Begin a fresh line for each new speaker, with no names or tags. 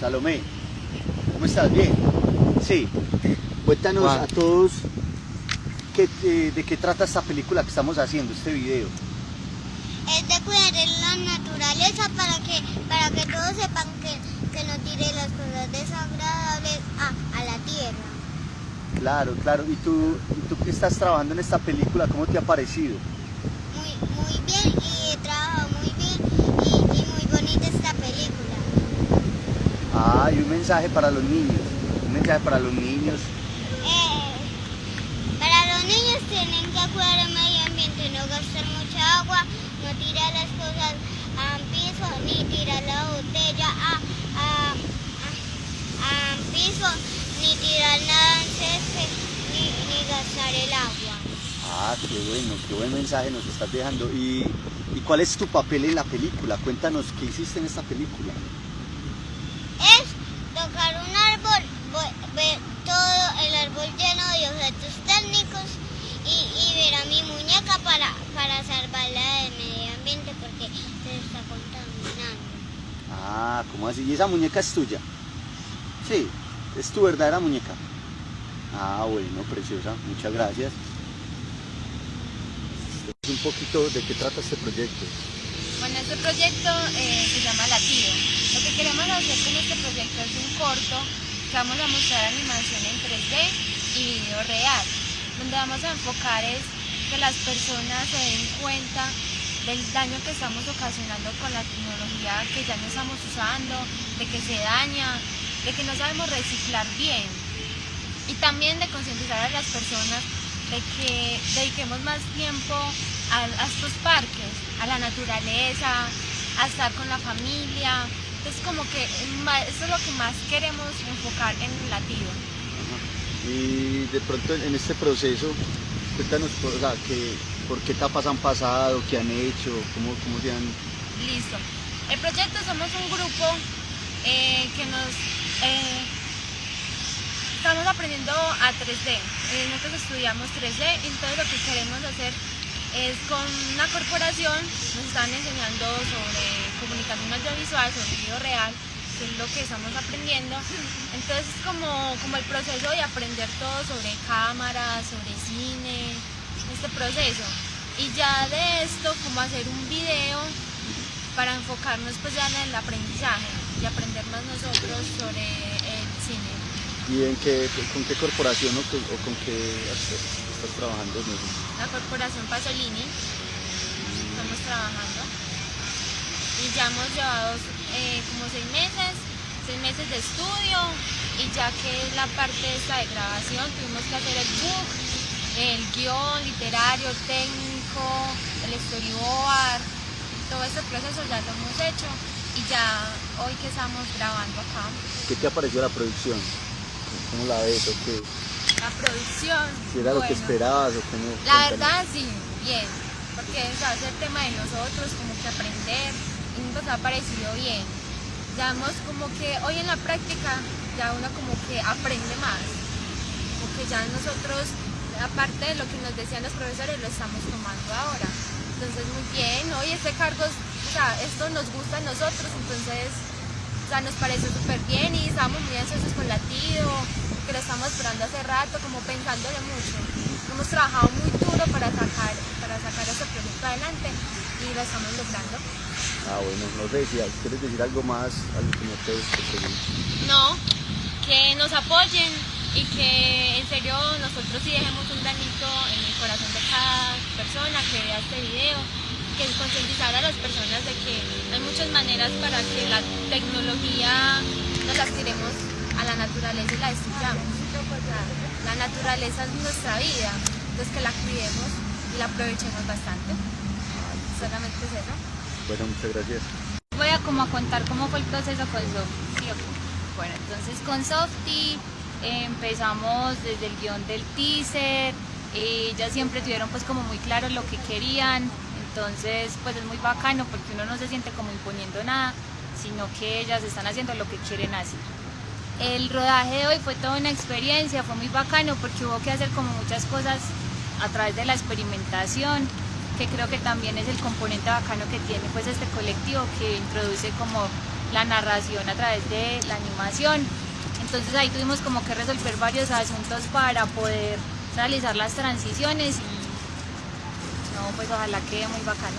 Salomé, ¿cómo estás? ¿Bien? Sí. Cuéntanos a todos qué, eh, de qué trata esta película que estamos haciendo, este video.
Es de cuidar la naturaleza para que, para que todos sepan que, que no tire las cosas desagradables a, a la tierra.
Claro, claro. ¿Y tú, ¿Y tú que estás trabajando en esta película, cómo te ha parecido?
Muy, muy bien y he trabajado muy bien y, y muy bonita esta película.
Ah, y un mensaje para los niños. Un mensaje para los niños.
Eh, para los niños tienen que cuidar el medio ambiente, no gastar mucha agua, no tirar las cosas al piso, ni tirar la botella a, a, a- al piso, ni tirar nada al césped, ni, ni gastar el agua.
Ah, qué bueno, qué buen mensaje nos estás dejando. ¿Y, y cuál es tu papel en la película? Cuéntanos qué hiciste en esta película.
Es tocar un árbol, vo- ver todo el árbol lleno de objetos técnicos y, y ver a mi muñeca para, para salvarla del medio ambiente porque se está contaminando.
Ah, ¿cómo así? ¿Y esa muñeca es tuya? Sí, es tu verdadera muñeca. Ah, bueno, preciosa, muchas gracias. Un poquito de qué trata este proyecto.
Bueno, este proyecto eh, se llama Latido. Lo que queremos hacer con este proyecto es un corto que vamos a mostrar animación en 3D y video real, donde vamos a enfocar es que las personas se den cuenta del daño que estamos ocasionando con la tecnología que ya no estamos usando, de que se daña, de que no sabemos reciclar bien y también de concientizar a las personas de que dediquemos más tiempo a, estos parques, a la naturaleza, a estar con la familia. Es como que eso es lo que más queremos enfocar en el latido.
Y de pronto en este proceso, cuéntanos por, que- por qué etapas han pasado, qué han hecho, cómo, cómo se han...
Listo. El proyecto somos un grupo eh, que nos eh, estamos aprendiendo a 3D. Eh, nosotros estudiamos 3D y entonces lo que queremos hacer es con una corporación, nos están enseñando sobre comunicación audiovisual, sobre video real, que es lo que estamos aprendiendo. Entonces es como, como el proceso de aprender todo sobre cámaras, sobre cine, este proceso. Y ya de esto, como hacer un video para enfocarnos pues ya en el aprendizaje y aprender más nosotros sobre el cine.
¿Y en qué, con qué corporación o, con- o con qué estás, trabajando?
La corporación Pasolini, estamos trabajando y ya hemos llevado eh, como seis meses, seis meses de estudio y ya que es la parte esta de grabación tuvimos que hacer el book, el guion literario, técnico, el storyboard, todo ese proceso ya lo hemos hecho y ya hoy que estamos grabando acá.
¿Qué te ha parecido la producción? ¿Cómo la ves o qué?
La producción.
¿Si era lo que esperabas o cómo?
La verdad sí, bien, porque o sea, es el tema de nosotros, como que aprender, y nos ha parecido bien. Hemos como que hoy en la práctica ya uno como que aprende más, porque ya nosotros, aparte de lo que nos decían los profesores, lo estamos tomando ahora. Entonces muy bien, hoy este cargo, o sea, esto nos gusta a nosotros, entonces o sea, nos pareció súper bien y estábamos muy ansiosos con latido, que lo estamos esperando hace rato, como pensándole mucho. Hemos trabajado muy duro para sacar, para sacar este proyecto adelante y lo estamos logrando.
Ah, bueno, no sé si quieres decir algo más, algo que no te, te.
No, que nos apoyen y que en serio nosotros sí dejemos un granito en el corazón de cada persona que vea este video, que es concientizar a las personas de que hay muchas maneras para que la tecnología nos la tiremos a la naturaleza y la destruyamos. La naturaleza es nuestra vida, entonces que la cuidemos y la aprovechemos bastante. Solamente es eso.
Bueno, muchas gracias.
Voy a como a contar cómo fue el proceso con Softy. Bueno, entonces con Softy empezamos desde el guion del teaser, ellas siempre tuvieron pues como muy claro lo que querían, entonces pues es muy bacano porque uno no se siente como imponiendo nada, sino que ellas están haciendo lo que quieren hacer. El rodaje de hoy fue toda una experiencia, fue muy bacano porque hubo que hacer como muchas cosas a través de la experimentación, que creo que también es el componente bacano que tiene pues este colectivo que introduce como la narración a través de la animación. Entonces ahí tuvimos como que resolver varios asuntos para poder realizar las transiciones y no, pues ojalá quede muy bacano.